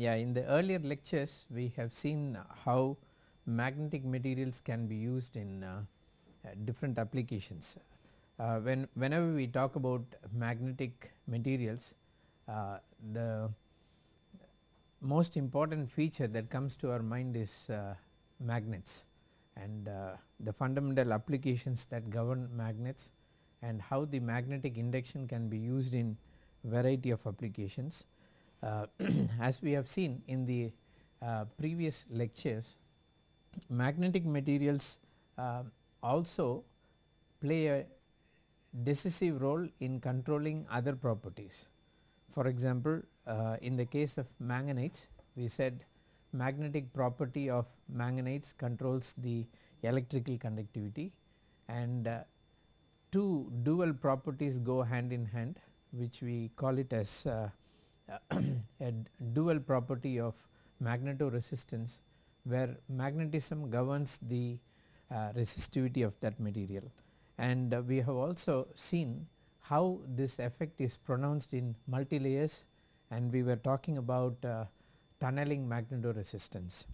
yeah in the earlier lectures we have seen how magnetic materials can be used in uh, different applications. Uh, when whenever we talk about magnetic materials uh, the most important feature that comes to our mind is uh, magnets and uh, the fundamental applications that govern magnets and how the magnetic induction can be used in variety of applications. Uh, as we have seen in the uh, previous lectures magnetic materials uh, also play a decisive role in controlling other properties. For example, uh, in the case of manganites we said magnetic property of manganites controls the electrical conductivity and uh, two dual properties go hand in hand which we call it as uh, a dual property of magnetoresistance where magnetism governs the uh, resistivity of that material. And uh, we have also seen how this effect is pronounced in multilayers and we were talking about uh, tunneling magnetoresistance.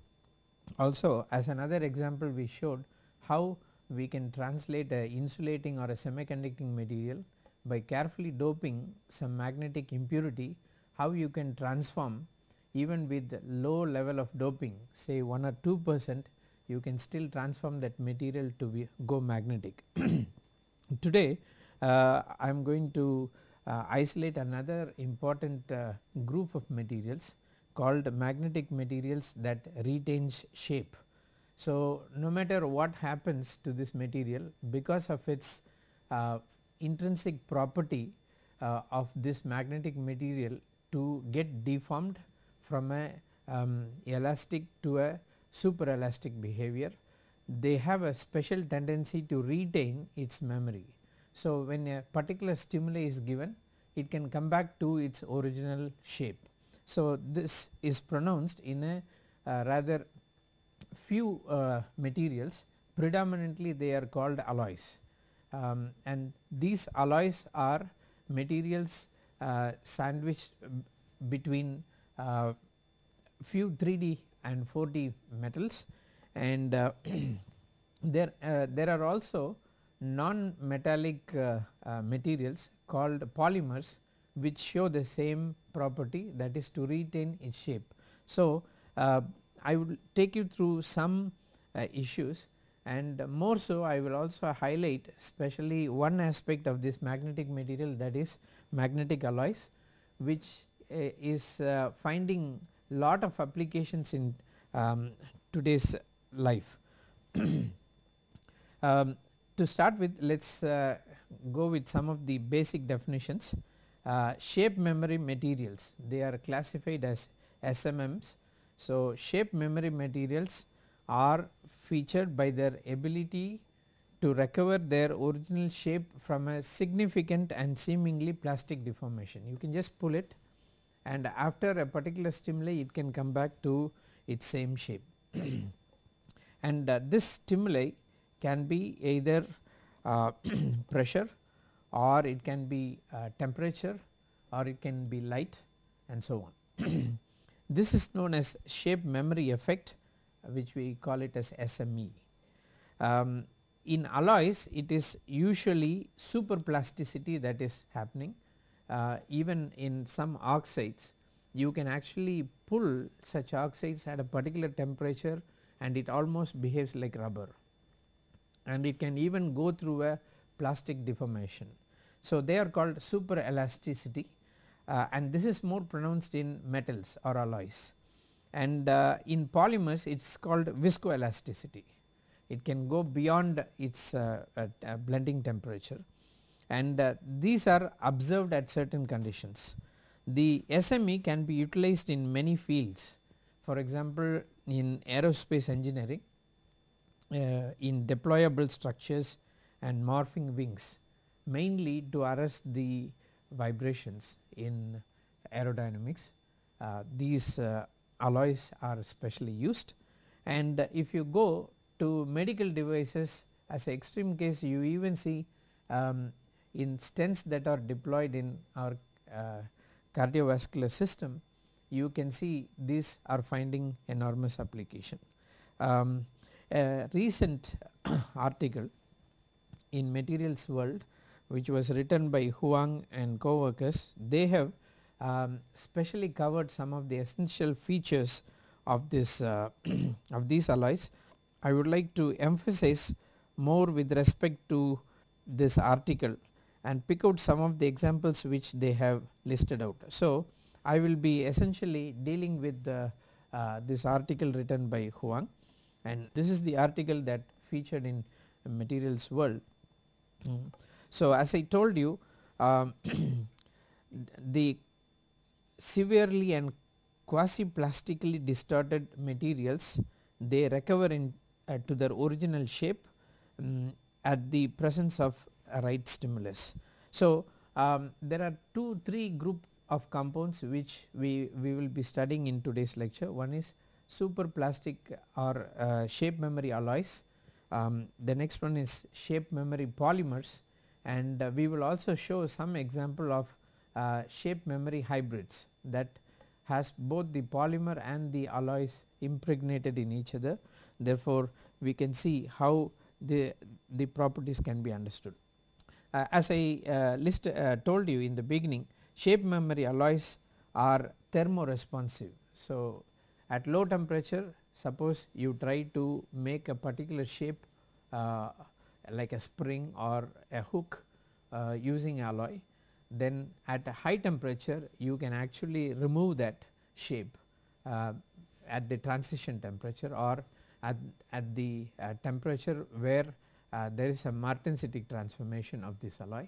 Also as another example we showed how we can translate a insulating or a semiconducting material by carefully doping some magnetic impurity how you can transform even with low level of doping say 1 or 2 percent you can still transform that material to be go magnetic. Today uh, I am going to uh, isolate another important uh, group of materials called magnetic materials that retains shape. So, no matter what happens to this material because of its uh, intrinsic property uh, of this magnetic material to get deformed from a um, elastic to a super elastic behavior, they have a special tendency to retain its memory. So, when a particular stimuli is given it can come back to its original shape. So, this is pronounced in a uh, rather few uh, materials predominantly they are called alloys um, and these alloys are materials sandwiched between uh, few 3D and 4D metals and uh, there uh, there are also non metallic uh, uh, materials called polymers which show the same property that is to retain its shape. So, I will take you through some issues and more so I will also highlight especially one aspect of this magnetic material that is magnetic alloys which uh, is uh, finding lot of applications in um, today's life. um, to start with let us uh, go with some of the basic definitions. Uh, shape memory materials they are classified as SMMs. So, shape memory materials are featured by their ability to recover their original shape from a significant and seemingly plastic deformation. You can just pull it and after a particular stimuli it can come back to its same shape. and uh, this stimuli can be either uh, pressure or it can be uh, temperature or it can be light and so on. this is known as shape memory effect which we call it as SME. Um, in alloys it is usually super plasticity that is happening uh, even in some oxides you can actually pull such oxides at a particular temperature and it almost behaves like rubber and it can even go through a plastic deformation. So, they are called super elasticity uh, and this is more pronounced in metals or alloys and uh, in polymers it is called viscoelasticity. It can go beyond its uh, uh blending temperature and uh, these are observed at certain conditions. The SME can be utilized in many fields for example in aerospace engineering, uh, in deployable structures and morphing wings mainly to arrest the vibrations in aerodynamics. Uh, these uh, alloys are specially used and if you go to medical devices as extreme case you even see um, in stents that are deployed in our uh, cardiovascular system you can see these are finding enormous application. Um, a recent article in materials world which was written by Huang and co-workers they have um, specially covered some of the essential features of this uh, of these alloys. I would like to emphasize more with respect to this article and pick out some of the examples which they have listed out. So, I will be essentially dealing with the, uh, this article written by Huang and this is the article that featured in materials world. Mm. So, as I told you um, the severely and quasi plastically distorted materials they recover in uh, to their original shape um, at the presence of a right stimulus. So, um, there are 2 3 group of compounds which we, we will be studying in today's lecture. One is superplastic or uh, shape memory alloys, um, the next one is shape memory polymers and uh, we will also show some example of uh, shape memory hybrids that has both the polymer and the alloys impregnated in each other. Therefore, we can see how the, the properties can be understood. Uh, as I uh, list uh, told you in the beginning shape memory alloys are thermoresponsive. So, at low temperature suppose you try to make a particular shape uh, like a spring or a hook uh, using alloy then at a high temperature you can actually remove that shape uh, at the transition temperature or at, at the uh, temperature where uh, there is a martensitic transformation of this alloy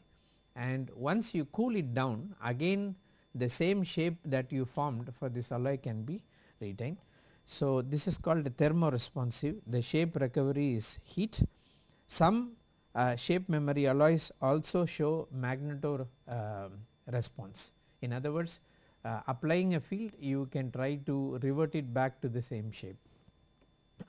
and once you cool it down again the same shape that you formed for this alloy can be retained. So, this is called the thermoresponsive the shape recovery is heat. Some uh, shape memory alloys also show magneto uh, response. In other words uh, applying a field you can try to revert it back to the same shape.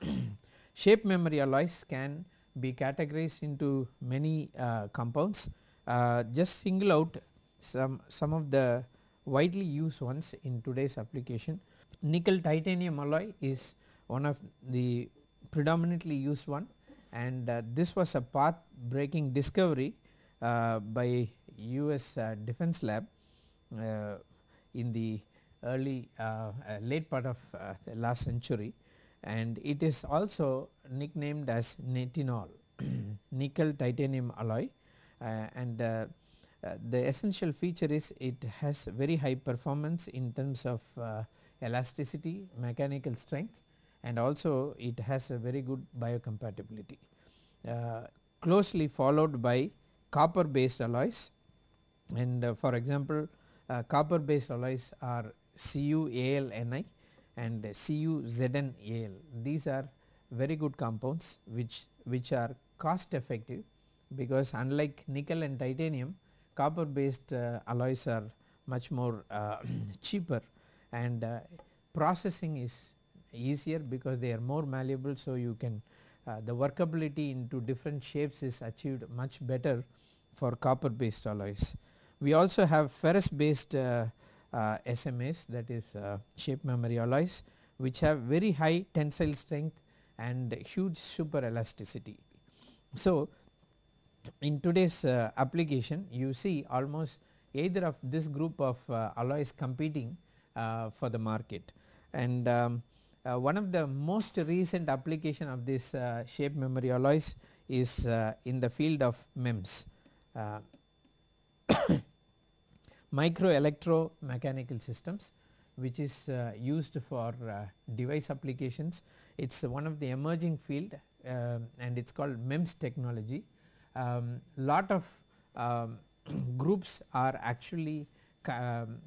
shape memory alloys can be categorized into many uh, compounds. Uh, just single out some, some of the widely used ones in today's application. Nickel titanium alloy is one of the predominantly used one. And uh, this was a path breaking discovery uh, by US uh, defense lab uh, in the early late part of last century and it is also nicknamed as nitinol nickel titanium alloy and the essential feature is it has very high performance in terms of elasticity, mechanical strength and also it has a very good biocompatibility. Uh, closely followed by copper based alloys and uh, for example uh, copper based alloys are CuAlNi and CuZnAl these are very good compounds which which are cost effective because unlike nickel and titanium copper based uh, alloys are much more uh, cheaper and uh, processing is easier because they are more malleable so you can uh, the workability into different shapes is achieved much better for copper based alloys. We also have ferrous based uh, SMAs that is uh, shape memory alloys which have very high tensile strength and huge super elasticity. So, in today's uh, application you see almost either of this group of uh, alloys competing for the market and um, uh, one of the most recent application of this uh, shape memory alloys is uh, in the field of MEMS uh, micro electro mechanical systems which is uh, used for uh, device applications. It is one of the emerging field um, and it is called MEMS technology. Um, lot of um, groups are actually um,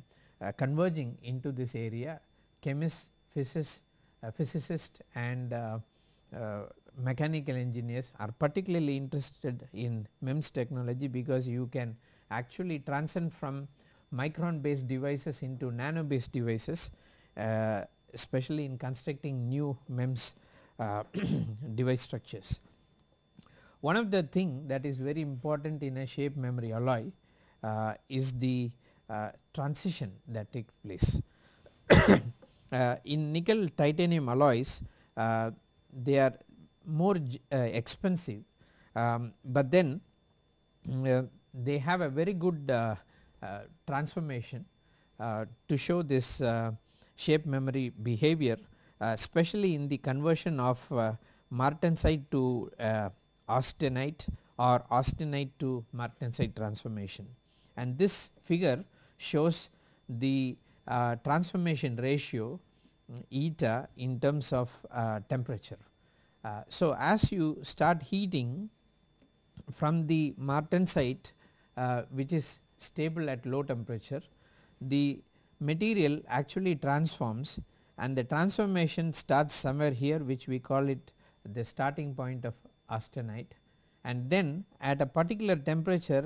converging into this area chemists, physicists uh, physicists and uh, uh, mechanical engineers are particularly interested in MEMS technology because you can actually transcend from micron based devices into nano based devices uh, especially in constructing new MEMS uh, device structures. One of the thing that is very important in a shape memory alloy uh, is the transition that takes place. uh, in nickel titanium alloys uh, they are more uh, expensive, um, but then they have a very good transformation to show this shape memory behavior especially in the conversion of martensite to austenite or austenite to martensite transformation and this figure shows the uh, transformation ratio eta in terms of uh, temperature. Uh, so, as you start heating from the martensite uh, which is stable at low temperature the material actually transforms and the transformation starts somewhere here which we call it the starting point of austenite and then at a particular temperature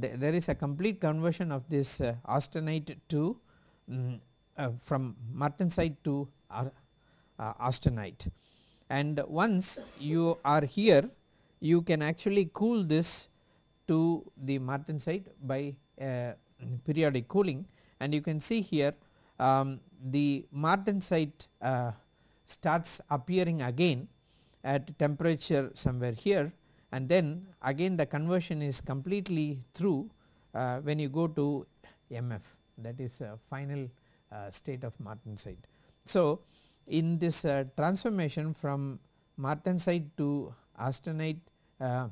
th there is a complete conversion of this uh, austenite to um, uh, from martensite to uh, austenite and once you are here you can actually cool this to the martensite by periodic cooling and you can see here um, the martensite uh, starts appearing again at temperature somewhere here and then again the conversion is completely through uh, when you go to MF that is a final uh, state of martensite. So, in this uh, transformation from martensite to austenite uh,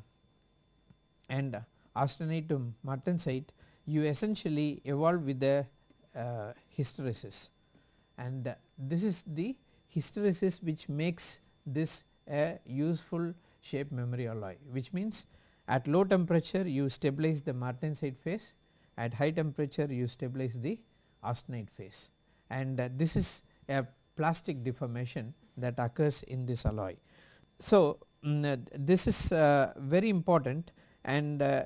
and austenite to martensite you essentially evolve with the uh, hysteresis. And this is the hysteresis which makes this a useful shape memory alloy which means at low temperature you stabilize the martensite phase. At high temperature you stabilize the austenite phase. And uh, this is a plastic deformation that occurs in this alloy. So, uh, this is uh, very important. And uh,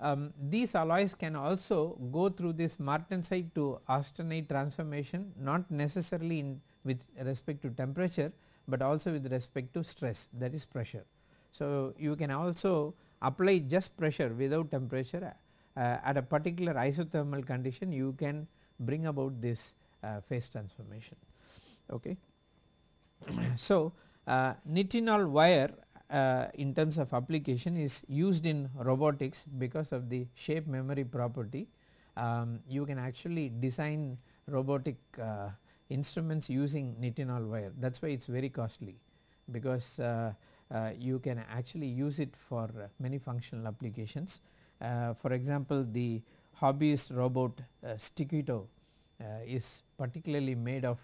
um, these alloys can also go through this martensite to austenite transformation not necessarily in with respect to temperature, but also with respect to stress that is pressure. So, you can also apply just pressure without temperature uh, at a particular isothermal condition you can bring about this uh, phase transformation. Okay. so, uh, nitinol wire uh, in terms of application is used in robotics because of the shape memory property. Um, you can actually design robotic uh, instruments using nitinol wire that is why it is very costly because uh, uh, you can actually use it for uh, many functional applications. Uh, for example, the hobbyist robot Stiquito is particularly made of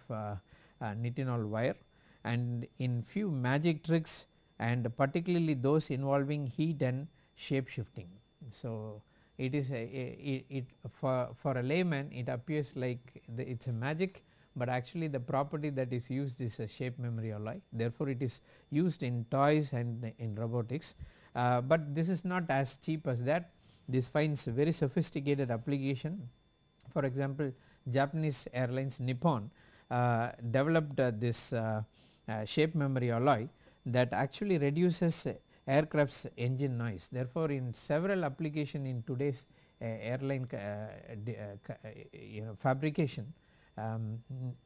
nitinol wire and in few magic tricks and particularly those involving heat and shape shifting. So, it is a, a it, for, for a layman it appears like it is a magic but actually the property that is used is a shape memory alloy. Therefore it is used in toys and in robotics. Uh, but this is not as cheap as that. This finds very sophisticated application. For example Japanese airlines Nippon uh, developed uh, this uh, uh, shape memory alloy that actually reduces aircraft's engine noise therefore in several application in today's uh, airline you know fabrication um,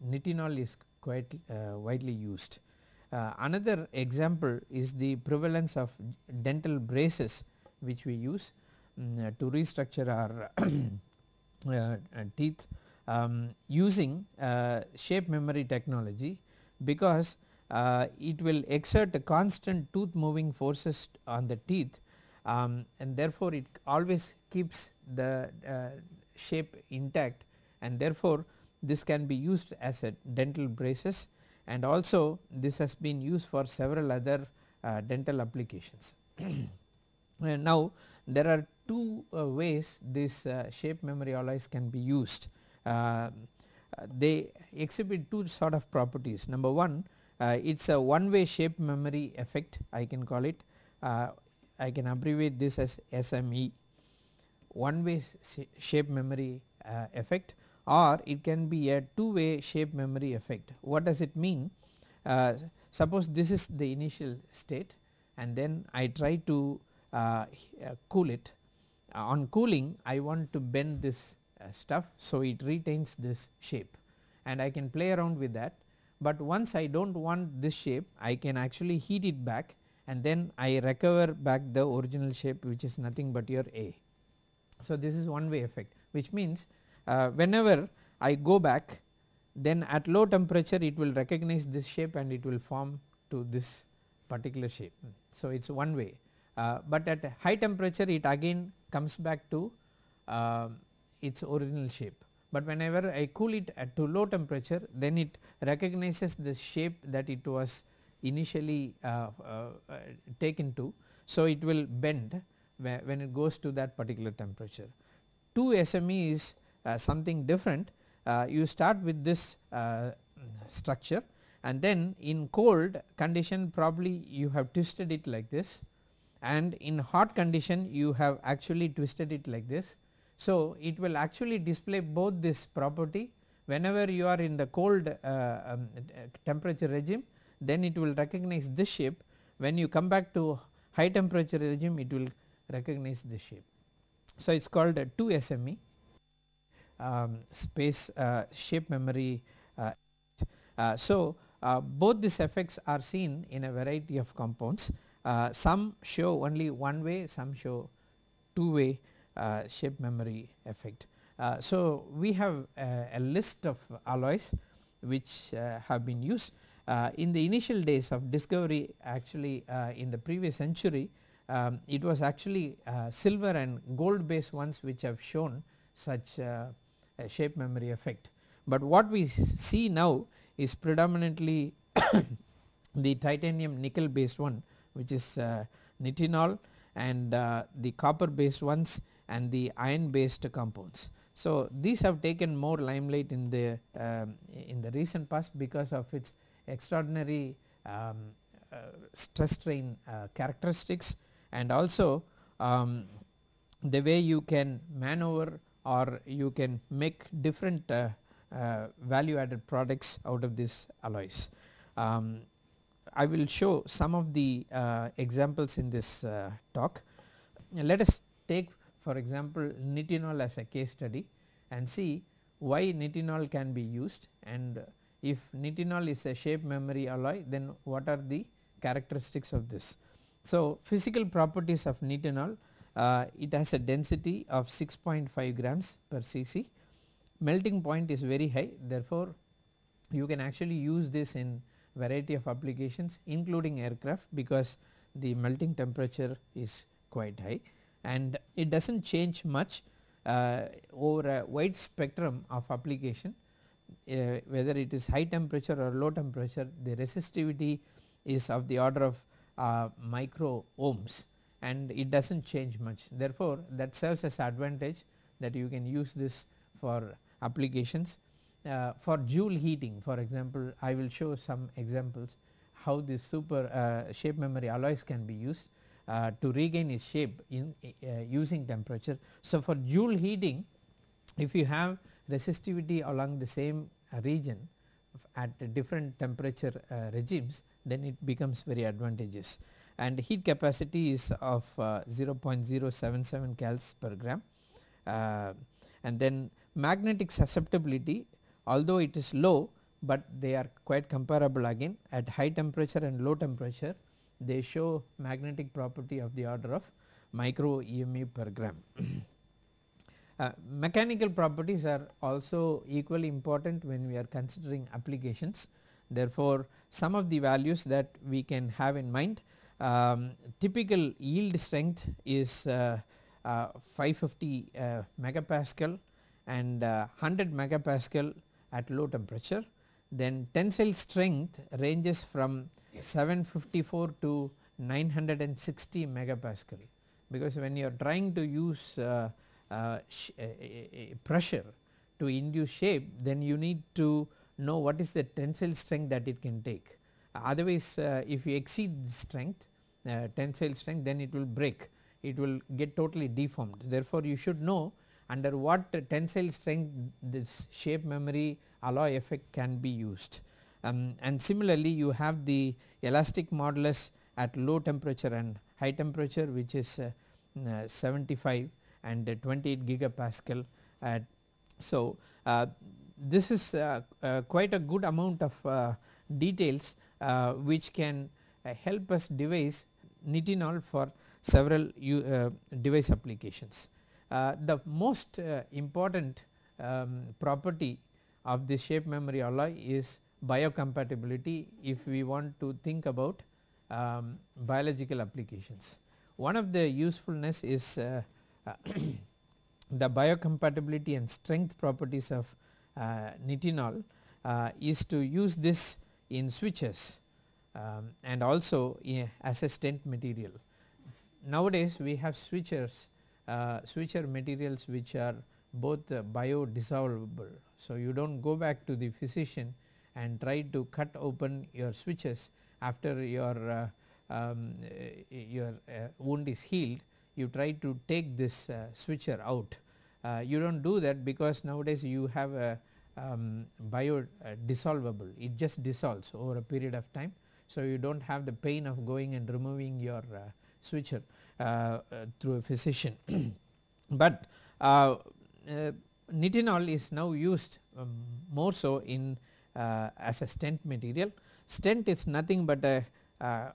nitinol is quite uh, widely used. Uh, another example is the prevalence of dental braces which we use um, to restructure our uh, teeth um, using uh, shape memory technology because uh, it will exert a constant tooth moving forces on the teeth um, and therefore it always keeps the uh, shape intact and therefore this can be used as a dental braces and also this has been used for several other uh, dental applications. now there are two uh, ways this uh, shape memory alloys can be used. Uh, they exhibit two sort of properties. Number one uh, it is a one way shape memory effect I can call it. Uh, I can abbreviate this as SME one way shape memory effect or it can be a two way shape memory effect. What does it mean? Uh, suppose this is the initial state and then I try to uh, uh cool it. Uh, on cooling I want to bend this uh, stuff so it retains this shape and I can play around with that but once I do not want this shape I can actually heat it back and then I recover back the original shape which is nothing but your A. So this is one way effect which means uh, whenever I go back then at low temperature it will recognize this shape and it will form to this particular shape. So it is one way uh, but at high temperature it again comes back to uh, its original shape but whenever I cool it at to low temperature then it recognizes the shape that it was initially uh, uh, taken to. So it will bend when it goes to that particular temperature. 2 SME is uh, something different uh, you start with this uh, structure and then in cold condition probably you have twisted it like this and in hot condition you have actually twisted it like this. So it will actually display both this property whenever you are in the cold uh, um, temperature regime then it will recognize this shape when you come back to high temperature regime it will recognize this shape. So it is called a 2 SME um, space uh, shape memory. Uh, uh, so, both these effects are seen in a variety of compounds some show only one way some show two way shape memory effect. so, we have a list of alloys which have been used uh, in the initial days of discovery actually uh, in the previous century um, it was actually uh, silver and gold based ones which have shown such shape memory effect. But what we see now is predominantly the titanium nickel based one which is uh, nitinol and uh, the copper based ones and the iron based compounds. So these have taken more limelight in the um, in the recent past because of its extraordinary um, uh, stress strain uh, characteristics and also um, the way you can maneuver or you can make different uh, uh, value added products out of these alloys. Um, I will show some of the uh, examples in this uh, talk. Let us take for example nitinol as a case study and see why nitinol can be used and if nitinol is a shape memory alloy then what are the characteristics of this. So physical properties of nitinol uh, it has a density of 6.5 grams per cc melting point is very high therefore you can actually use this in variety of applications including aircraft because the melting temperature is quite high and it does not change much uh, over a wide spectrum of application. Uh, whether it is high temperature or low temperature the resistivity is of the order of uh, micro ohms and it does not change much. Therefore that serves as advantage that you can use this for applications. Uh, for joule heating for example I will show some examples how this super uh, shape memory alloys can be used uh, to regain its shape in uh, using temperature. So for joule heating if you have resistivity along the same region at different temperature uh, regimes then it becomes very advantageous and heat capacity is of uh, 0.077 cals per gram uh, and then magnetic susceptibility although it is low but they are quite comparable again at high temperature and low temperature they show magnetic property of the order of micro EMU per gram. uh, mechanical properties are also equally important when we are considering applications therefore some of the values that we can have in mind um, typical yield strength is uh, uh, 550 uh, megapascal and 100 megapascal at low temperature then tensile strength ranges from 754 to 960 megapascal. Because when you are trying to use uh, uh, pressure to induce shape then you need to know what is the tensile strength that it can take. Otherwise uh, if you exceed the strength uh, tensile strength then it will break. It will get totally deformed. Therefore you should know under what tensile strength this shape memory alloy effect can be used um, and similarly you have the elastic modulus at low temperature and high temperature which is uh, uh, 75 and 28 gigapascal at so uh, this is uh, uh, quite a good amount of uh, details uh, which can uh, help us devise nitinol for several device applications. the most important um, property of this shape memory alloy is biocompatibility if we want to think about um, biological applications. One of the usefulness is uh, the biocompatibility and strength properties of uh, nitinol uh, is to use this in switches um, and also as a stent material. Nowadays we have switchers uh, switcher materials which are both biodissolvable. So, you do not go back to the physician and try to cut open your switches after your uh, um, uh, your uh, wound is healed you try to take this uh, switcher out. you do not do that because nowadays you have a um, bio dissolvable it just dissolves over a period of time. So, you do not have the pain of going and removing your switcher through a physician. but nitinol is now used um, more so in uh, as a stent material. Stent is nothing but a, uh,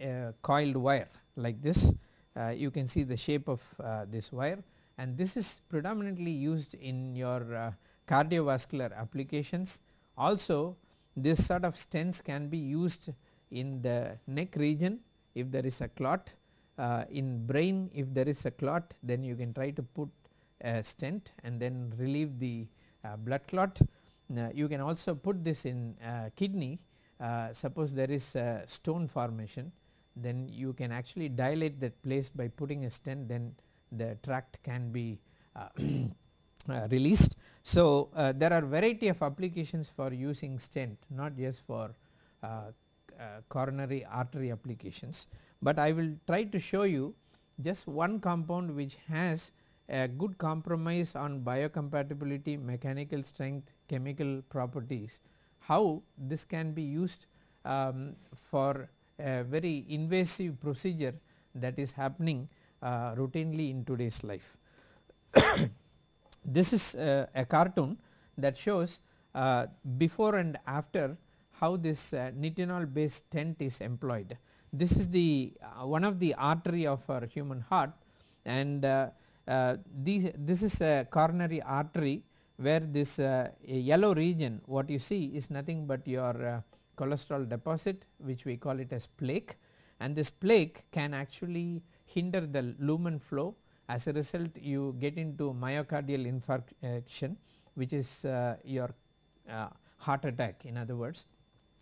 a coiled wire like this uh, you can see the shape of uh, this wire and this is predominantly used in your uh, cardiovascular applications. Also this sort of stents can be used in the neck region if there is a clot, uh, in brain if there is a clot then you can try to put a stent and then relieve the uh, blood clot. You can also put this in kidney suppose there is stone formation then you can actually dilate that place by putting a stent then the tract can be uh, uh, released. So, uh, there are variety of applications for using stent not just for uh, uh, coronary artery applications, but I will try to show you just one compound which has a good compromise on biocompatibility, mechanical strength, chemical properties, how this can be used um, for a very invasive procedure that is happening uh, routinely in today's life. this is uh, a cartoon that shows uh, before and after how this uh, nitinol based stent is employed. This is the uh, one of the artery of our human heart and uh, these, this is a coronary artery where this yellow region what you see is nothing but your cholesterol deposit which we call it as plaque and this plaque can actually hinder the lumen flow as a result you get into myocardial infarction which is uh, your uh, heart attack in other words.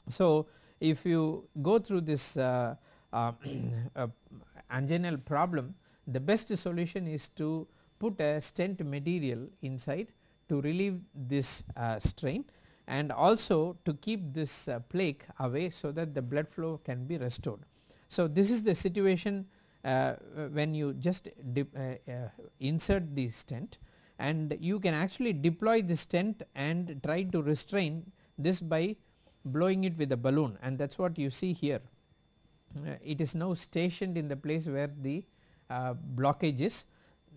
So, if you go through this uh, uh, uh anginal problem the best solution is to put a stent material inside to relieve this uh, strain and also to keep this uh, plaque away so that the blood flow can be restored. So, this is the situation uh, when you just uh, uh, insert the stent and you can actually deploy the stent and try to restrain this by blowing it with a balloon and that is what you see here. Uh, it is now stationed in the place where the blockage is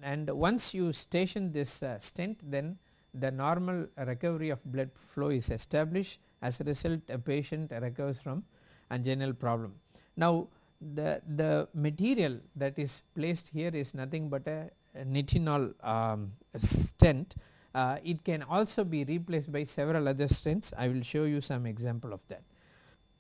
and once you station this stent then the normal recovery of blood flow is established as a result a patient recovers from anginal problem. Now the, the material that is placed here is nothing but a, a nitinol um, stent uh, it can also be replaced by several other stents I will show you some example of that.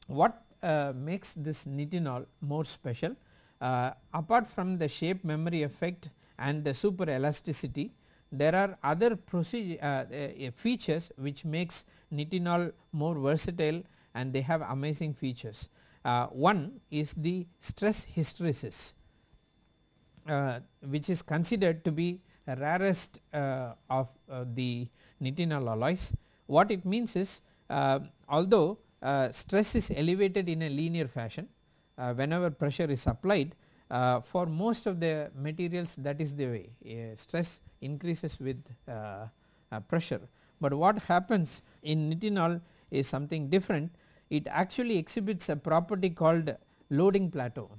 What uh, makes this nitinol more special uh, apart from the shape memory effect and the super elasticity there are other procedure uh, uh, features which makes nitinol more versatile and they have amazing features. Uh, one is the stress hysteresis uh, which is considered to be rarest uh, of uh, the nitinol alloys. What it means is although stress is elevated in a linear fashion whenever pressure is applied uh, for most of the materials that is the way uh, stress increases with uh, pressure. But what happens in nitinol is something different it actually exhibits a property called loading plateau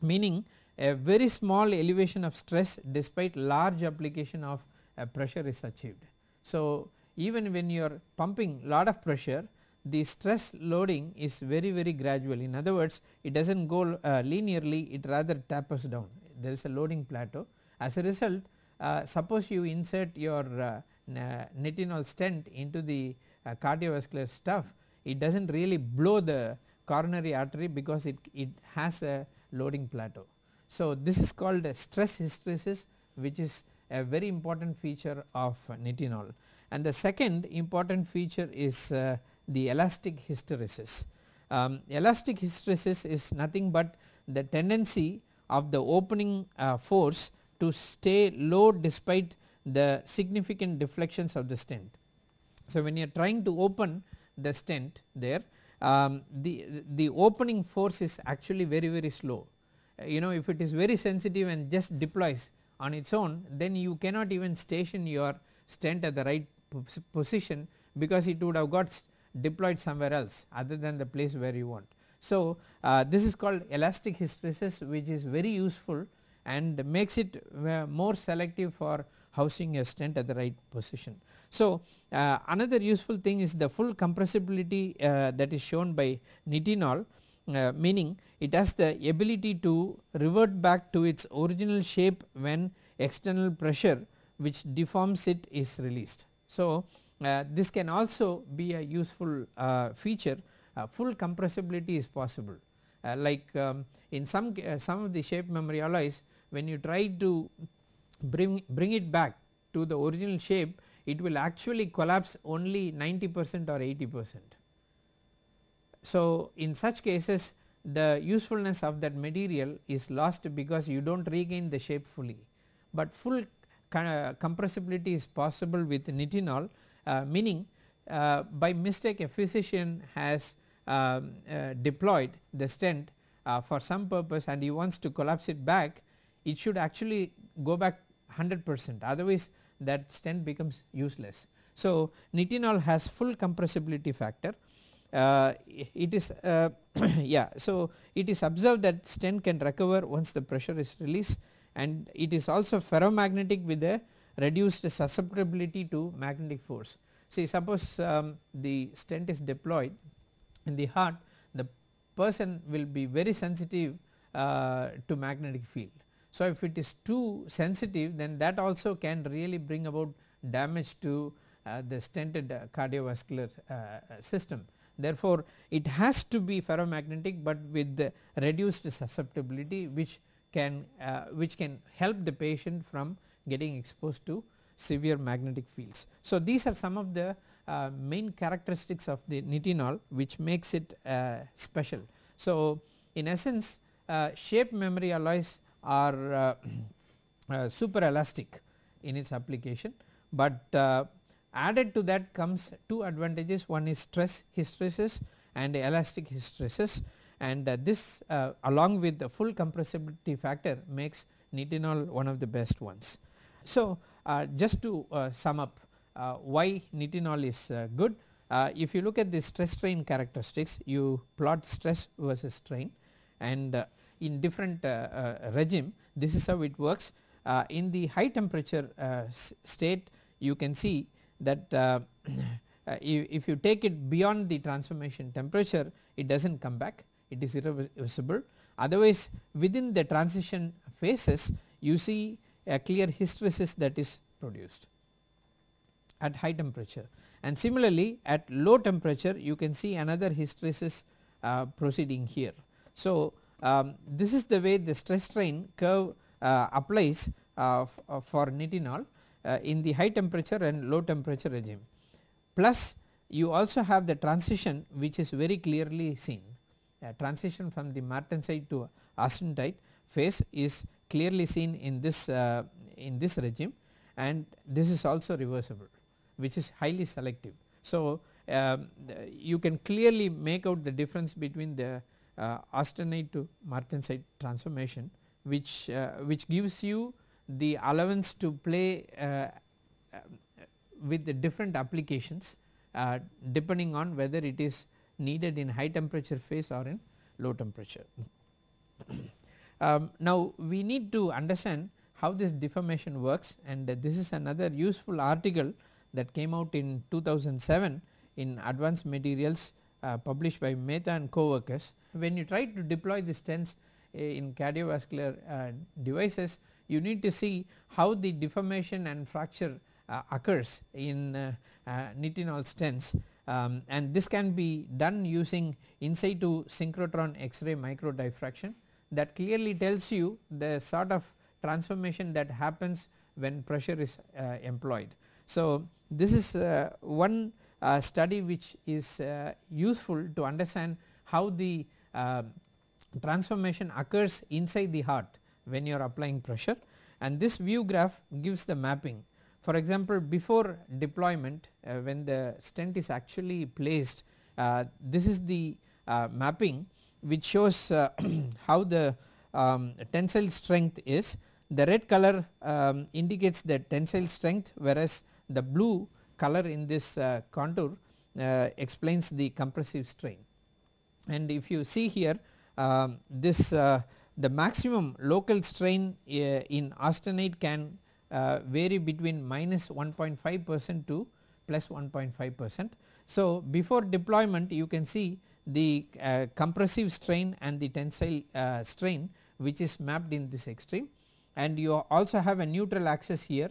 meaning a very small elevation of stress despite large application of a pressure is achieved. So, even when you are pumping lot of pressure the stress loading is very very gradual in other words it does not go uh, linearly it rather tapers down there is a loading plateau. As a result uh, suppose you insert your uh, nitinol stent into the uh, cardiovascular stuff it does not really blow the coronary artery because it, it has a loading plateau. So this is called stress hysteresis which is a very important feature of nitinol and the second important feature is uh, the elastic hysteresis. Um, elastic hysteresis is nothing but the tendency of the opening uh, force to stay low despite the significant deflections of the stent. So when you are trying to open the stent there um, the, the opening force is actually very very slow. Uh, you know if it is very sensitive and just deploys on its own then you cannot even station your stent at the right position because it would have got deployed somewhere else other than the place where you want. So uh, this is called elastic hysteresis which is very useful and makes it uh, more selective for housing a stent at the right position. So uh, another useful thing is the full compressibility uh, that is shown by nitinol uh, meaning it has the ability to revert back to its original shape when external pressure which deforms it is released. So this can also be a useful uh, feature. Uh, full compressibility is possible. Like um, in some some of the shape memory alloys when you try to bring bring it back to the original shape it will actually collapse only 90 percent or 80 percent. So in such cases the usefulness of that material is lost because you do not regain the shape fully, but full compressibility is possible with nitinol uh, meaning uh, by mistake a physician has um, uh, deployed the stent for some purpose and he wants to collapse it back it should actually go back 100 percent otherwise that stent becomes useless. So nitinol has full compressibility factor uh, it is uh, yeah so it is observed that stent can recover once the pressure is released and it is also ferromagnetic with a reduced susceptibility to magnetic force. See suppose um, the stent is deployed in the heart the person will be very sensitive uh, to magnetic field. So if it is too sensitive then that also can really bring about damage to uh, the stented uh, cardiovascular system. Therefore it has to be ferromagnetic but with the reduced susceptibility which can uh, which can help the patient from getting exposed to severe magnetic fields. So these are some of the uh, main characteristics of the nitinol which makes it uh, special. So in essence uh, shape memory alloys are uh, uh, super elastic in its application, but uh, added to that comes two advantages one is stress hysteresis and elastic hysteresis and this along with the full compressibility factor makes nitinol one of the best ones. So uh, just to uh, sum up uh, why nitinol is good if you look at the stress strain characteristics you plot stress versus strain and in different regime this is how it works. In the high temperature state you can see that uh, if you take it beyond the transformation temperature it does not come back. It is irreversible. Otherwise within the transition phases you see a clear hysteresis that is produced at high temperature. And similarly at low temperature you can see another hysteresis uh, proceeding here. So um, this is the way the stress strain curve uh, applies uh, uh for nitinol uh, in the high temperature and low temperature regime. Plus you also have the transition which is very clearly seen. Transition from the martensite to austenite phase is clearly seen in this uh, in this regime and this is also reversible which is highly selective. So um, you can clearly make out the difference between the uh, austenite to martensite transformation which uh, which gives you the allowance to play uh, uh with the different applications uh, depending on whether it is needed in high temperature phase or in low temperature. Um, now we need to understand how this deformation works and this is another useful article that came out in 2007 in advanced materials uh, published by Mehta and co-workers. When you try to deploy the stents uh, in cardiovascular uh, devices you need to see how the deformation and fracture uh, occurs in uh, uh, nitinol stents um, and this can be done using in situ synchrotron X-ray microdiffraction that clearly tells you the sort of transformation that happens when pressure is uh, employed. So, this is uh, one uh, study which is useful to understand how the transformation occurs inside the heart when you are applying pressure and this view graph gives the mapping. For example, before deployment uh, when the stent is actually placed uh, this is the uh, mapping which shows uh, how the um, tensile strength is. The red color um, indicates the tensile strength whereas the blue color in this uh, contour uh, explains the compressive strain. And if you see here um, this the maximum local strain in austenite can vary between minus 1.5 percent to plus 1.5 percent. So, before deployment you can see the uh, compressive strain and the tensile uh, strain which is mapped in this extreme. And you also have a neutral axis here.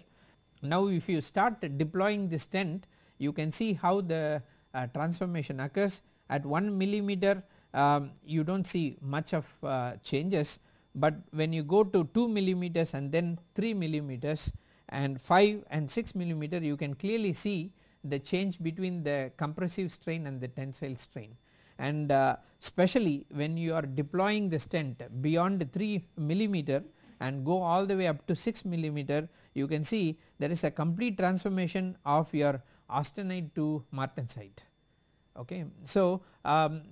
Now if you start deploying the stent you can see how the uh, transformation occurs. At 1 millimeter um, you do not see much of uh, changes. But when you go to 2 millimeters and then 3 millimeters and 5 and 6 millimeter you can clearly see the change between the compressive strain and the tensile strain and uh, especially when you are deploying the stent beyond 3 millimeter and go all the way up to 6 millimeter you can see there is a complete transformation of your austenite to martensite. Okay. So, um,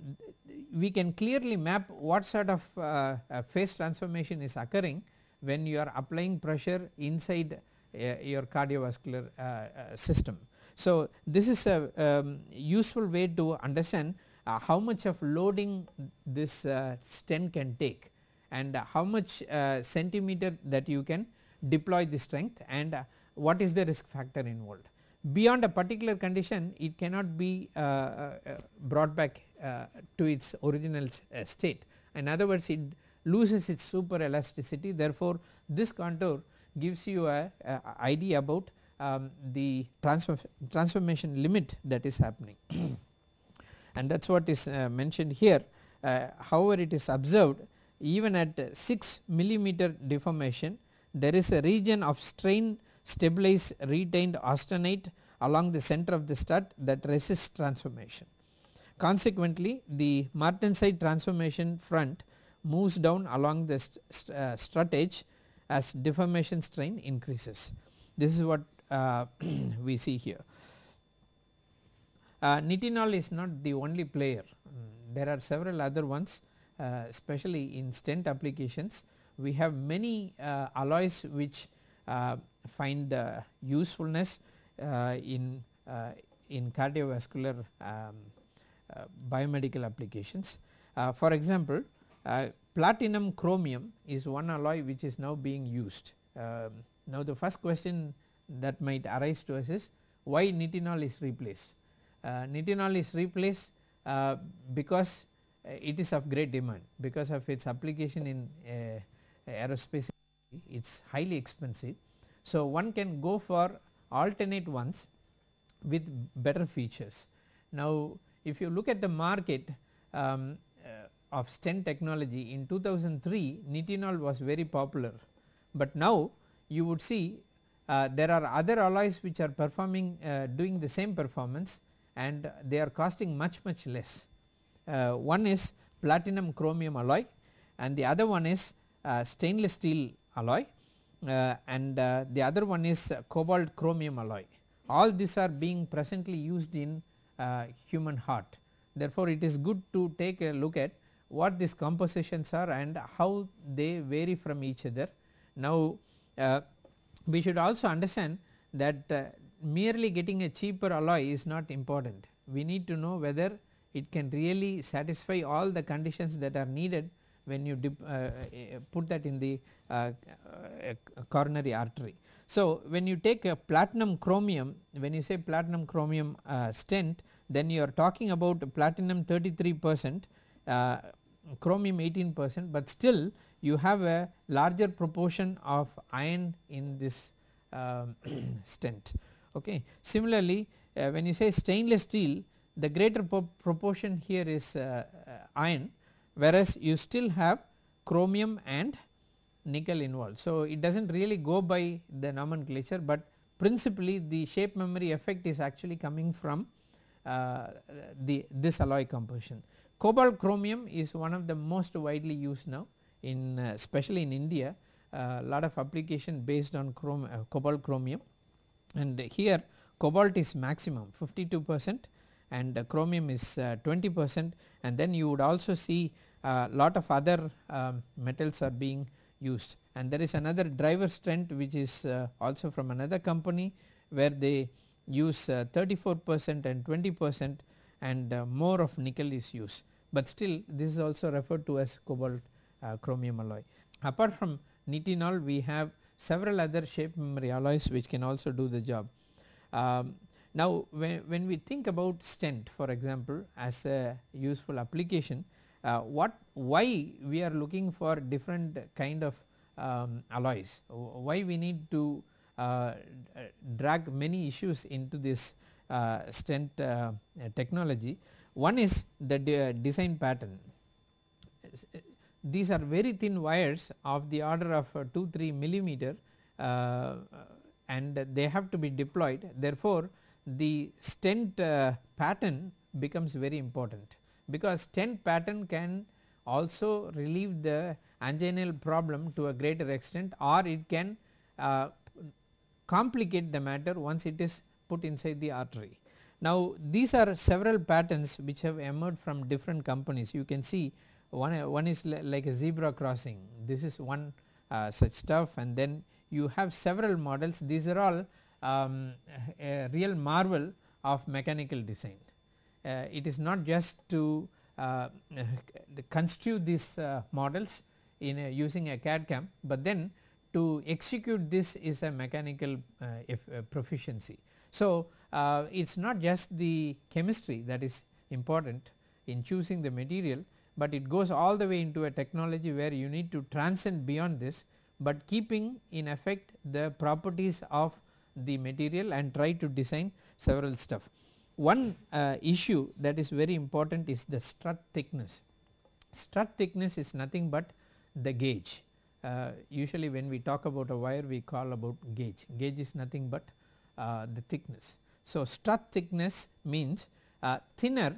we can clearly map what sort of uh, phase transformation is occurring when you are applying pressure inside uh, your cardiovascular uh, uh, system. So, this is a um, useful way to understand uh, how much of loading this uh, stent can take and uh, how much uh, centimeter that you can deploy the strength and uh, what is the risk factor involved. Beyond a particular condition it cannot be uh, brought back to its original state in other words it loses its super elasticity therefore this contour gives you a, a idea about um, the transform transformation limit that is happening. and that is what is uh, mentioned here. Uh, however, it is observed even at 6 millimeter deformation there is a region of strain stabilized retained austenite along the center of the strut that resists transformation. Consequently, the martensite transformation front moves down along the st st uh, strut edge as deformation strain increases. This is what uh, we see here. Uh, nitinol is not the only player um, there are several other ones uh, especially in stent applications we have many uh, alloys which uh, find uh, usefulness uh, in in cardiovascular um, biomedical applications. for example, platinum chromium is one alloy which is now being used. Um, now the first question that might arise to us is why nitinol is replaced nitinol is replaced uh, because uh, it is of great demand because of its application in aerospace it is highly expensive. So, one can go for alternate ones with better features. Now, if you look at the market um, uh, of stent technology in 2003 nitinol was very popular, but now you would see uh, there are other alloys which are performing uh, doing the same performance and they are costing much much less. Uh, one is platinum chromium alloy and the other one is uh, stainless steel alloy uh, and uh, the other one is cobalt chromium alloy. All these are being presently used in uh, human heart. Therefore, it is good to take a look at what these compositions are and how they vary from each other. Now, uh, we should also understand that merely getting a cheaper alloy is not important. We need to know whether it can really satisfy all the conditions that are needed when you dip, uh, uh put that in the uh, uh, coronary artery. So, when you take a platinum chromium when you say platinum chromium uh, stent then you are talking about platinum 33 percent uh, chromium 18 percent but still you have a larger proportion of iron in this um, stent okay. Similarly uh, when you say stainless steel the greater proportion here is uh, uh, iron whereas you still have chromium and nickel involved. So, it does not really go by the nomenclature, but principally the shape memory effect is actually coming from uh, the this alloy composition. Cobalt chromium is one of the most widely used now in uh, especially in India a uh, lot of application based on chrome, uh, cobalt chromium and here cobalt is maximum 52 percent and uh, chromium is uh, 20 percent. And then you would also see a lot of other um, metals are being used. And there is another driver stent which is uh, also from another company where they use uh, 34 percent and 20 percent and uh, more of nickel is used, but still this is also referred to as cobalt uh, chromium alloy. Apart from nitinol we have several other shape memory alloys which can also do the job. Um, now when, when we think about stent for example as a useful application uh, what why we are looking for different kind of um, alloys? Why we need to uh, drag many issues into this uh, stent uh, technology? One is the de design pattern these are very thin wires of the order of uh, 2 3 millimeter uh, and they have to be deployed therefore the stent pattern becomes very important because stent pattern can also relieve the anginal problem to a greater extent or it can uh, complicate the matter once it is put inside the artery. Now these are several patterns which have emerged from different companies you can see one, one is like a zebra crossing this is one uh, such stuff and then you have several models these are all um, a real marvel of mechanical design. Uh, it is not just to uh, construe these uh, models in a using a CAD CAM, but then to execute this is a mechanical proficiency. So, it is not just the chemistry that is important in choosing the material, but it goes all the way into a technology where you need to transcend beyond this, but keeping in effect the properties of the material and try to design several stuff. One uh, issue that is very important is the strut thickness. Strut thickness is nothing but the gauge. Uh, usually when we talk about a wire we call about gauge, gauge is nothing but uh, the thickness. So, strut thickness means uh, thinner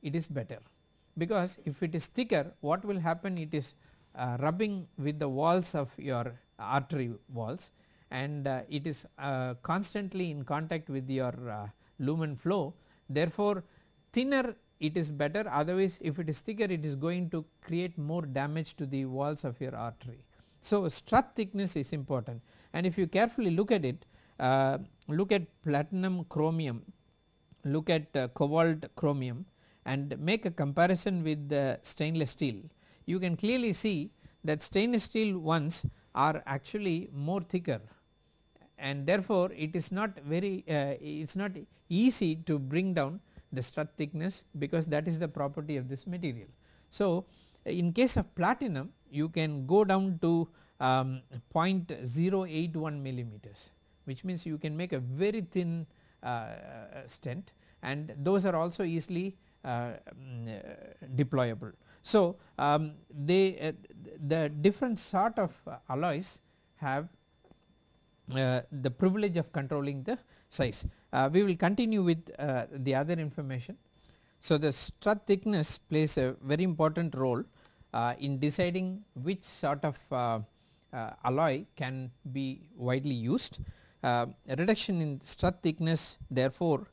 it is better because if it is thicker what will happen? It is uh, rubbing with the walls of your artery walls and uh, it is uh, constantly in contact with your lumen flow. Therefore thinner it is better. Otherwise if it is thicker it is going to create more damage to the walls of your artery. So strut thickness is important. And if you carefully look at it uh, look at platinum chromium look at uh, cobalt chromium and make a comparison with the stainless steel you can clearly see that stainless steel ones are actually more thicker and therefore it is not very uh, it is not easy to bring down the strut thickness because that is the property of this material. So in case of platinum you can go down to um, 0.081 millimeters which means you can make a very thin uh, stent and those are also easily deployable. So um, they uh, the different sort of alloys have uh, the privilege of controlling the size. Uh, we will continue with uh, the other information. So, the strut thickness plays a very important role uh, in deciding which sort of uh, uh, alloy can be widely used. reduction in strut thickness therefore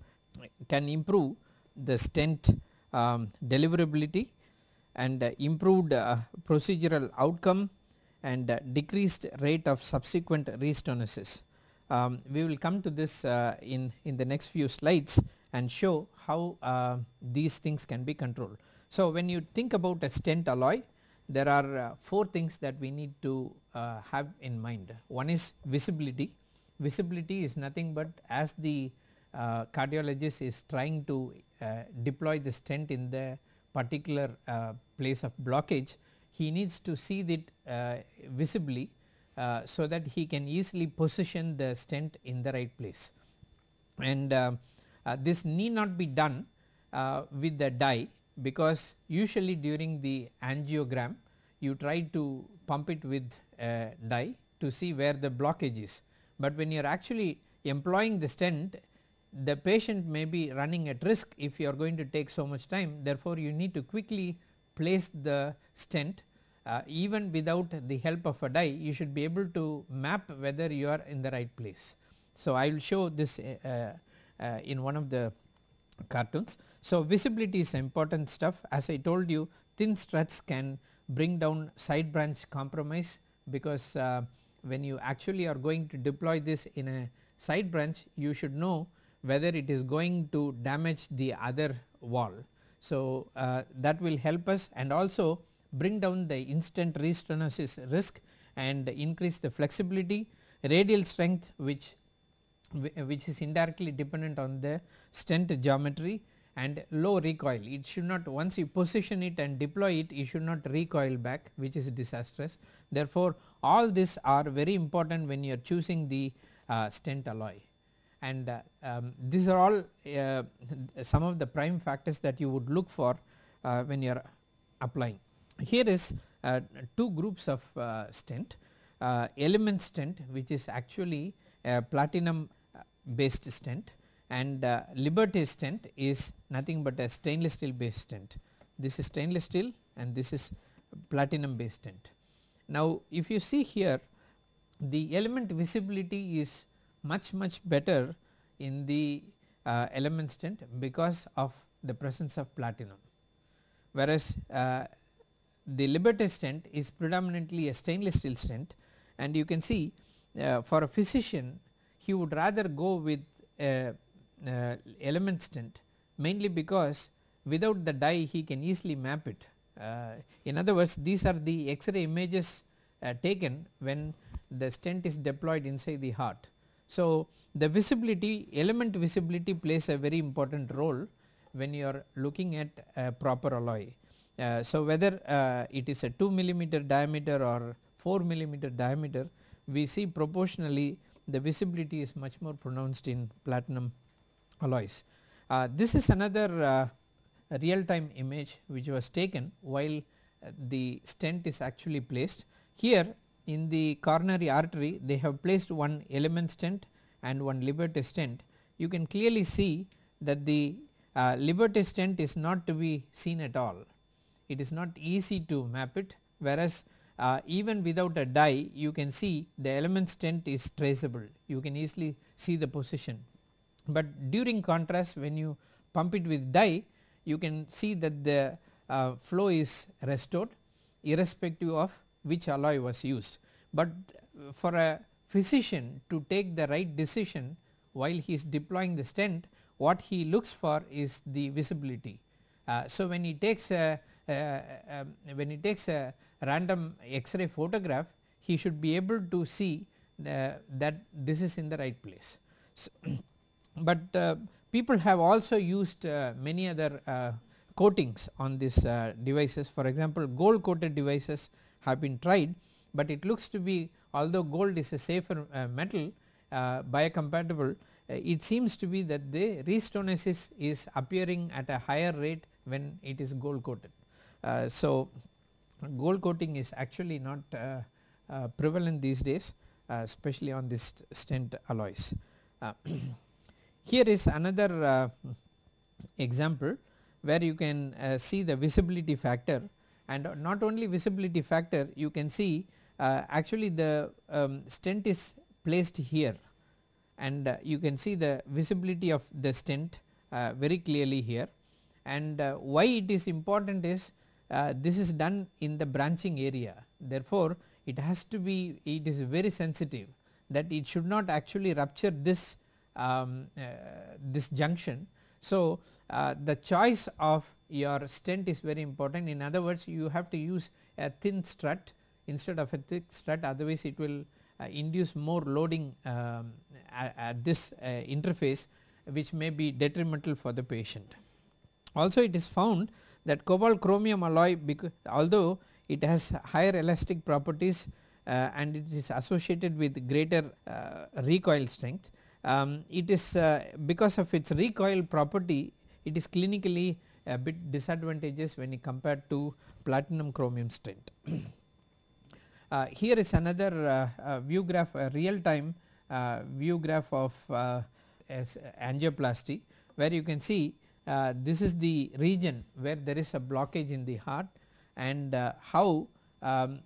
can improve the stent um, deliverability and improved procedural outcome and decreased rate of subsequent restenosis. Um, we will come to this uh, in, in the next few slides and show how uh, these things can be controlled. So, when you think about a stent alloy there are uh, 4 things that we need to uh, have in mind. One is visibility, visibility is nothing but as the uh, cardiologist is trying to uh, deploy the stent in the particular uh, place of blockage he needs to see it uh, visibly uh, so that he can easily position the stent in the right place. And uh, this need not be done with the dye because usually during the angiogram you try to pump it with dye to see where the blockage is, but when you are actually employing the stent the patient may be running at risk if you are going to take so much time therefore, you need to quickly place the stent uh, even without the help of a dye you should be able to map whether you are in the right place. So, I will show this uh, uh, in one of the cartoons. So, visibility is important stuff as I told you thin struts can bring down side branch compromise because uh, when you actually are going to deploy this in a side branch you should know whether it is going to damage the other wall. So, uh, that will help us and also bring down the in-stent restenosis risk and increase the flexibility, radial strength which which is indirectly dependent on the stent geometry and low recoil. It should not once you position it and deploy it you should not recoil back which is disastrous. Therefore, all these are very important when you are choosing the uh, stent alloy and uh, um, these are all uh, some of the prime factors that you would look for uh, when you are applying. Here is uh, two groups of uh, stent element stent which is actually a platinum based stent and uh, Liberté stent is nothing but a stainless steel based stent. This is stainless steel and this is platinum based stent. Now if you see here the element visibility is much much better in the uh, element stent because of the presence of platinum whereas uh, the Liberté stent is predominantly a stainless steel stent and you can see uh, for a physician he would rather go with a uh, element stent mainly because without the dye he can easily map it. Uh, in other words these are the X-ray images uh, taken when the stent is deployed inside the heart. So, the visibility element visibility plays a very important role when you are looking at a proper alloy. Uh, so, whether uh, it is a 2 millimeter diameter or 4 millimeter diameter we see proportionally the visibility is much more pronounced in platinum alloys. Uh, this is another uh, real time image which was taken while uh, the stent is actually placed. Here in the coronary artery they have placed one element stent and one Liberté stent. You can clearly see that the uh, Liberté stent is not to be seen at all. It is not easy to map it whereas uh, even without a dye you can see the element stent is traceable you can easily see the position but during contrast when you pump it with dye you can see that the uh, flow is restored irrespective of which alloy was used. But for a physician to take the right decision while he is deploying the stent what he looks for is the visibility. Uh, so, when he takes a, a, a, when he takes a random X-ray photograph he should be able to see uh, that this is in the right place. So, but uh, people have also used uh, many other uh, coatings on these uh, devices for example gold coated devices have been tried but it looks to be although gold is a safer uh, metal uh, biocompatible uh, it seems to be that the restenosis is appearing at a higher rate when it is gold coated. Uh, so gold coating is actually not prevalent these days especially on this stent alloys. Here is another uh, example where you can uh, see the visibility factor and not only visibility factor you can see uh, actually the um, stent is placed here. And uh, you can see the visibility of the stent uh, very clearly here. And uh, why it is important is this is done in the branching area. Therefore it has to be it is very sensitive that it should not actually rupture this um, uh, this junction. So, uh, the choice of your stent is very important in other words you have to use a thin strut instead of a thick strut otherwise it will uh, induce more loading um, at this interface which may be detrimental for the patient. Also it is found that cobalt chromium alloy although it has higher elastic properties uh, and it is associated with greater uh, recoil strength. Um, it is uh, because of its recoil property it is clinically a bit disadvantageous when you compare to platinum chromium stent. uh, here is another uh, uh, view graph a real time view graph of angioplasty where you can see this is the region where there is a blockage in the heart and how um,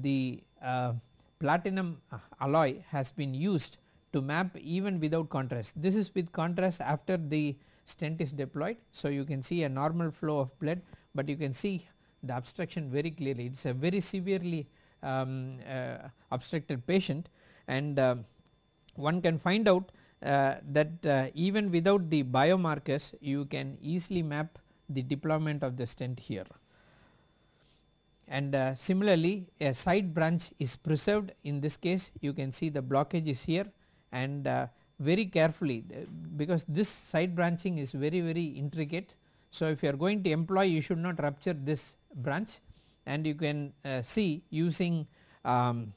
the uh, platinum alloy has been used to map even without contrast. This is with contrast after the stent is deployed. So, you can see a normal flow of blood, but you can see the obstruction very clearly. It is a very severely um, uh, obstructed patient. And uh, one can find out uh, that uh, even without the biomarkers you can easily map the deployment of the stent here. And uh, similarly a side branch is preserved. In this case you can see the blockage is here. And uh, very carefully because this side branching is very very intricate. So, if you are going to employ you should not rupture this branch. And you can uh, see using um,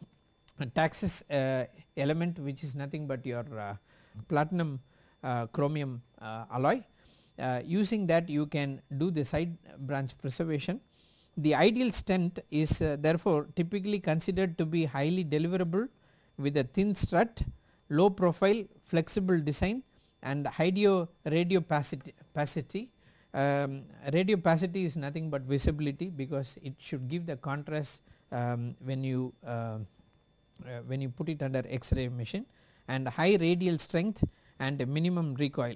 Taxus uh, element which is nothing but your uh, platinum chromium alloy. Using that you can do the side branch preservation. The ideal stent is therefore typically considered to be highly deliverable with a thin strut, low profile, flexible design and high radio radiopacity. Um, radiopacity is nothing but visibility because it should give the contrast um, when you uh, uh, when you put it under X-ray machine and high radial strength and minimum recoil.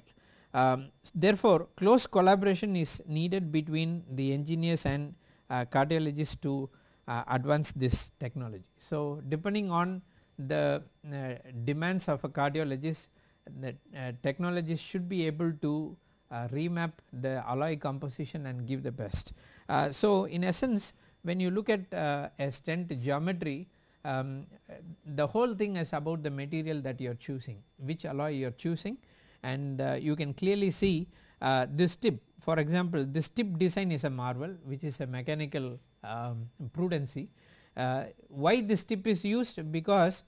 Um, therefore, close collaboration is needed between the engineers and uh, cardiologists to uh, advance this technology. So, depending on the uh, demands of a cardiologist the technologist should be able to remap the alloy composition and give the best. so, in essence when you look at a stent geometry um, the whole thing is about the material that you are choosing which alloy you are choosing and uh, you can clearly see uh, this tip for example, this tip design is a marvel which is a mechanical um, prudency. Uh, why this tip is used? Because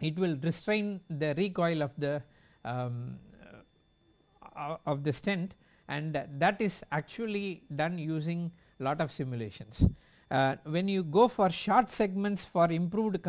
it will restrain the recoil of the um, uh, of the stent and that is actually done using lot of simulations. Uh, when you go for short segments for improved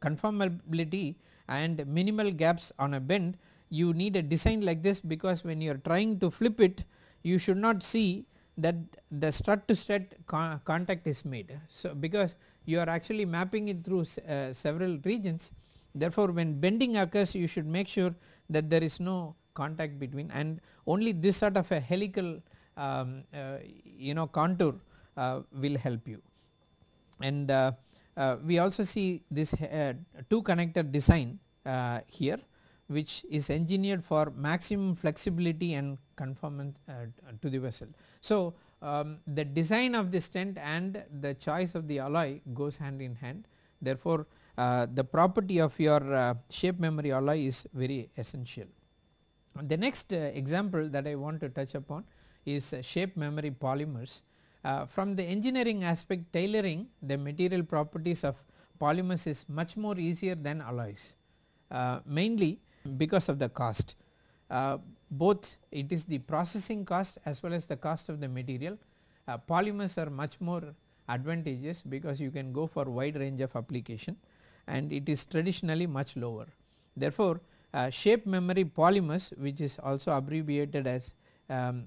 conformability and minimal gaps on a bend you need a design like this because when you are trying to flip it you should not see that the strut to strut con contact is made. So, because you are actually mapping it through uh, several regions therefore, when bending occurs you should make sure that there is no contact between and only this sort of a helical um, uh, you know contour uh, will help you. And uh, uh, we also see this uh, two connector design here which is engineered for maximum flexibility and conformance to the vessel. So, um, the design of the stent and the choice of the alloy goes hand in hand therefore, uh, the property of your uh, shape memory alloy is very essential. The next uh, example that I want to touch upon is uh, shape memory polymers. Uh, from the engineering aspect tailoring the material properties of polymers is much more easier than alloys. mainly because of the cost. Both it is the processing cost as well as the cost of the material. Uh, polymers are much more advantageous because you can go for wide range of application and it is traditionally much lower. Therefore, uh, shape memory polymers which is also abbreviated as um,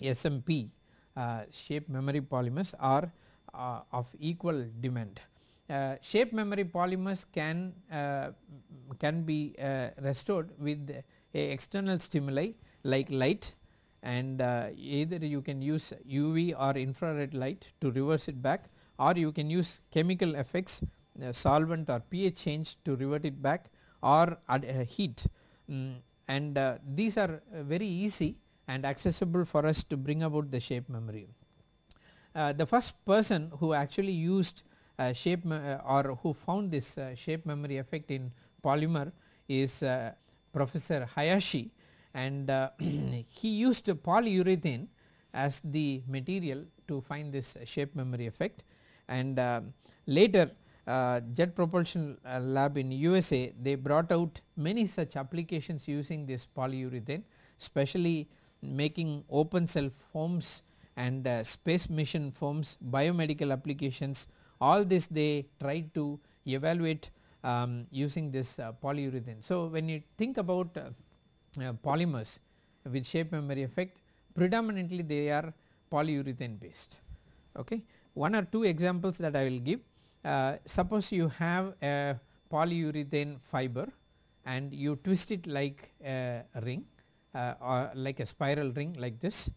SMP uh, shape memory polymers are uh, of equal demand. Uh, shape memory polymers can uh, can be uh, restored with external stimuli like light and uh, either you can use UV or infrared light to reverse it back or you can use chemical effects uh, solvent or pH change to revert it back or heat um, and these are very easy and accessible for us to bring about the shape memory. the first person who actually used uh, shape uh, or who found this uh, shape memory effect in polymer is uh, Professor Hayashi and uh, he used polyurethane as the material to find this shape memory effect. And uh, later uh, Jet Propulsion uh, Lab in USA they brought out many such applications using this polyurethane especially making open cell foams and uh, space mission foams biomedical applications. All this they tried to evaluate um, using this uh, polyurethane. So, when you think about uh, uh, polymers with shape memory effect predominantly they are polyurethane based. Okay. One or two examples that I will give suppose you have a polyurethane fiber and you twist it like a ring uh, or like a spiral ring like this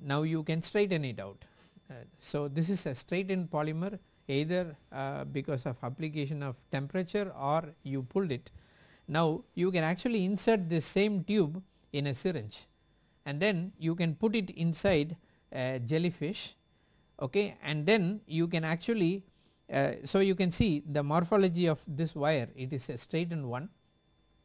now you can straighten it out. Uh, so, this is a straightened polymer either uh, because of application of temperature or you pulled it. Now, you can actually insert this same tube in a syringe and then you can put it inside a jellyfish okay, and then you can actually uh, so you can see the morphology of this wire. It is a straightened one,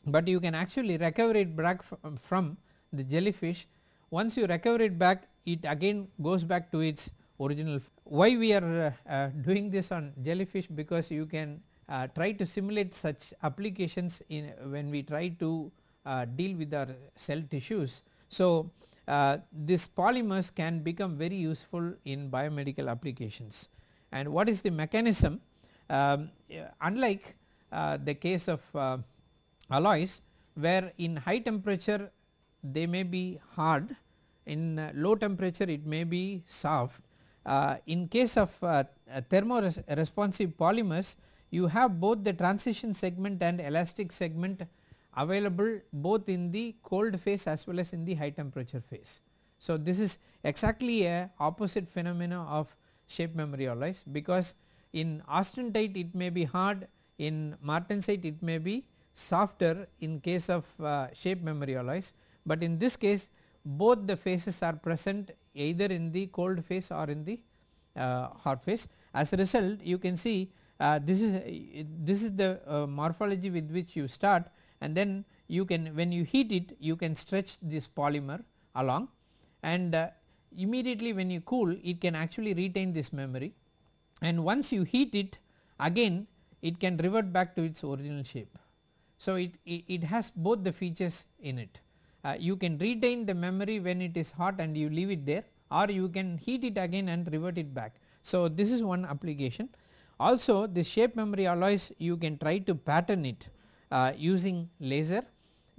but you can actually recover it back from the jellyfish. Once you recover it back it again goes back to its original. Why we are uh, uh, doing this on jellyfish because you can uh, try to simulate such applications in when we try to uh, deal with our cell tissues. So, uh, this polymers can become very useful in biomedical applications and what is the mechanism um, unlike uh, the case of alloys where in high temperature they may be hard in low temperature it may be soft uh, in case of uh, thermo responsive polymers you have both the transition segment and elastic segment available both in the cold phase as well as in the high temperature phase. So, this is exactly a opposite phenomena of shape memory alloys because in austenite it may be hard in martensite it may be softer in case of uh, shape memory alloys, but in this case both the phases are present either in the cold phase or in the uh, hot phase. As a result you can see uh, this is uh, this is the uh, morphology with which you start and then you can when you heat it you can stretch this polymer along and uh, immediately when you cool it can actually retain this memory and once you heat it again it can revert back to its original shape. So, it, it, it has both the features in it uh, you can retain the memory when it is hot and you leave it there or you can heat it again and revert it back. So, this is one application also the shape memory alloys you can try to pattern it uh, using laser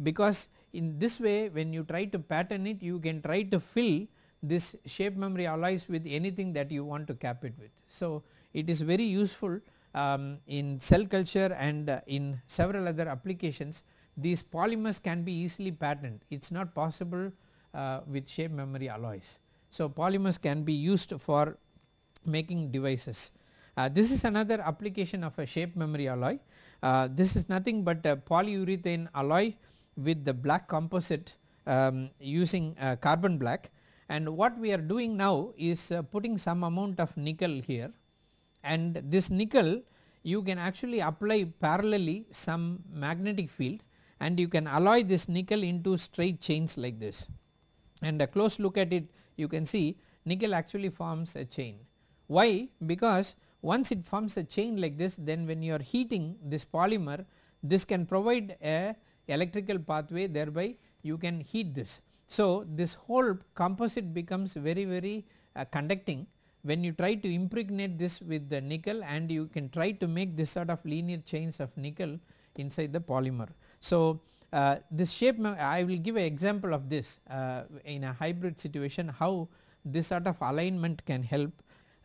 because in this way when you try to pattern it you can try to fill this shape memory alloys with anything that you want to cap it with. So, it is very useful um, in cell culture and uh, in several other applications these polymers can be easily patterned it is not possible uh, with shape memory alloys. So, polymers can be used for making devices. Uh, this is another application of a shape memory alloy. Uh, this is nothing but a polyurethane alloy with the black composite um, using uh, carbon black and what we are doing now is uh, putting some amount of nickel here and this nickel you can actually apply parallelly some magnetic field and you can alloy this nickel into straight chains like this and a close look at it you can see nickel actually forms a chain. Why? Because once it forms a chain like this then when you are heating this polymer this can provide a electrical pathway thereby you can heat this. So, this whole composite becomes very very uh, conducting when you try to impregnate this with the nickel and you can try to make this sort of linear chains of nickel inside the polymer. So, uh, this shape I will give an example of this uh, in a hybrid situation how this sort of alignment can help.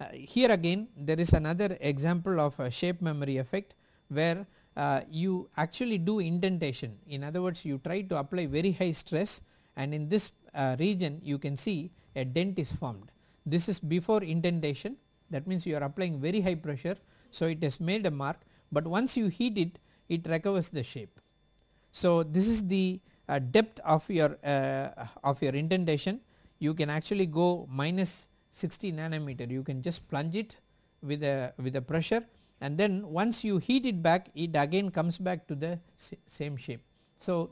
Uh, here again there is another example of a shape memory effect where uh, you actually do indentation in other words you try to apply very high stress and in this uh, region you can see a dent is formed. This is before indentation that means you are applying very high pressure so it has made a mark but once you heat it it recovers the shape. So, this is the uh, depth of your uh, of your indentation you can actually go minus 60 nanometer you can just plunge it with a with a pressure and then once you heat it back it again comes back to the same shape. So,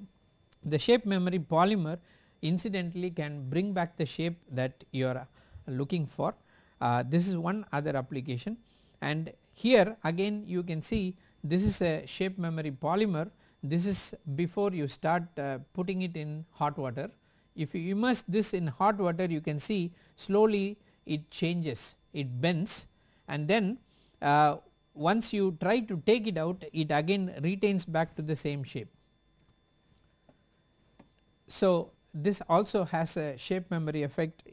the shape memory polymer incidentally can bring back the shape that you are looking for. Uh, this is one other application and here again you can see this is a shape memory polymer this is before you start uh, putting it in hot water. If you immerse this in hot water you can see slowly it changes it bends and then uh, once you try to take it out it again retains back to the same shape. So, this also has a shape memory effect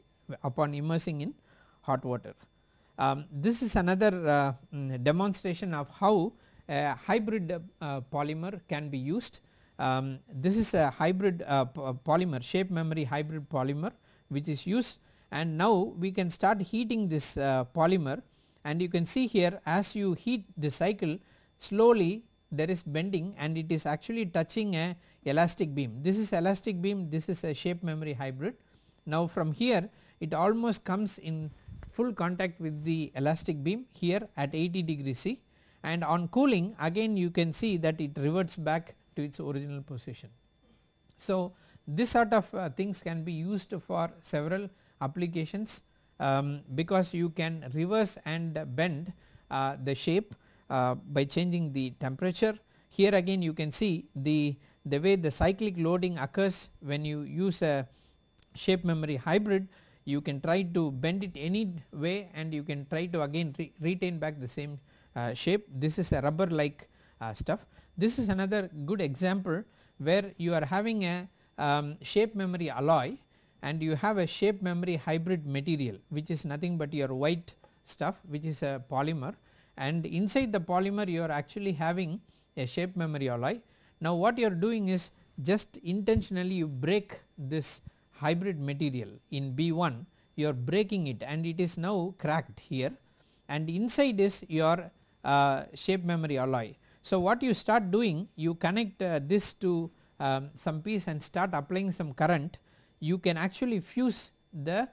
upon immersing in hot water. Um, this is another uh, mm, demonstration of how a hybrid uh, polymer can be used. Um, this is a hybrid uh, polymer shape memory hybrid polymer which is used and now we can start heating this uh, polymer and you can see here as you heat the cycle slowly there is bending and it is actually touching a elastic beam. This is elastic beam this is a shape memory hybrid. Now from here it almost comes in full contact with the elastic beam here at 80 degree C and on cooling again you can see that it reverts back to its original position. So, this sort of uh, things can be used for several applications um, because you can reverse and bend uh, the shape uh, by changing the temperature. Here again you can see the, the way the cyclic loading occurs when you use a shape memory hybrid you can try to bend it any way and you can try to again re retain back the same shape. This is a rubber like uh, stuff. This is another good example where you are having a um, shape memory alloy and you have a shape memory hybrid material which is nothing but your white stuff which is a polymer and inside the polymer you are actually having a shape memory alloy. Now what you are doing is just intentionally you break this hybrid material in B1 you are breaking it and it is now cracked here and inside is your uh, shape memory alloy. So what you start doing you connect uh, this to um, some piece and start applying some current you can actually fuse the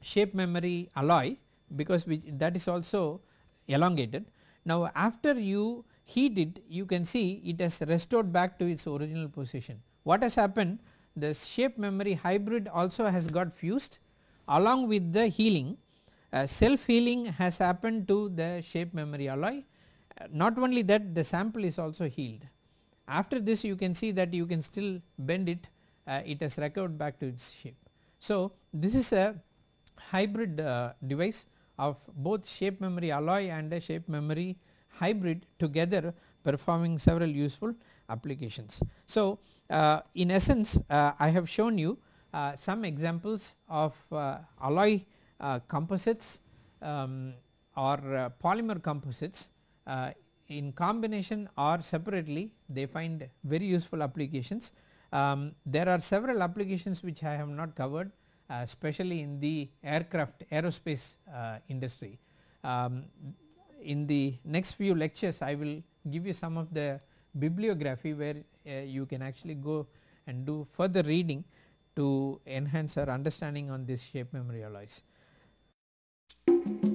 shape memory alloy because that is also elongated. Now after you heat it you can see it has restored back to its original position. What has happened the shape memory hybrid also has got fused along with the healing uh, self healing has happened to the shape memory alloy uh, not only that the sample is also healed. After this you can see that you can still bend it uh, it has recovered back to its shape. So this is a hybrid uh, device of both shape memory alloy and a shape memory hybrid together performing several useful applications. So uh, in essence uh, I have shown you some examples of alloy composites um, or polymer composites in combination or separately they find very useful applications. Um, there are several applications which I have not covered uh, especially in the aircraft aerospace uh, industry. Um, in the next few lectures I will give you some of the bibliography where uh, you can actually go and do further reading to enhance our understanding on this shape memory alloys thank you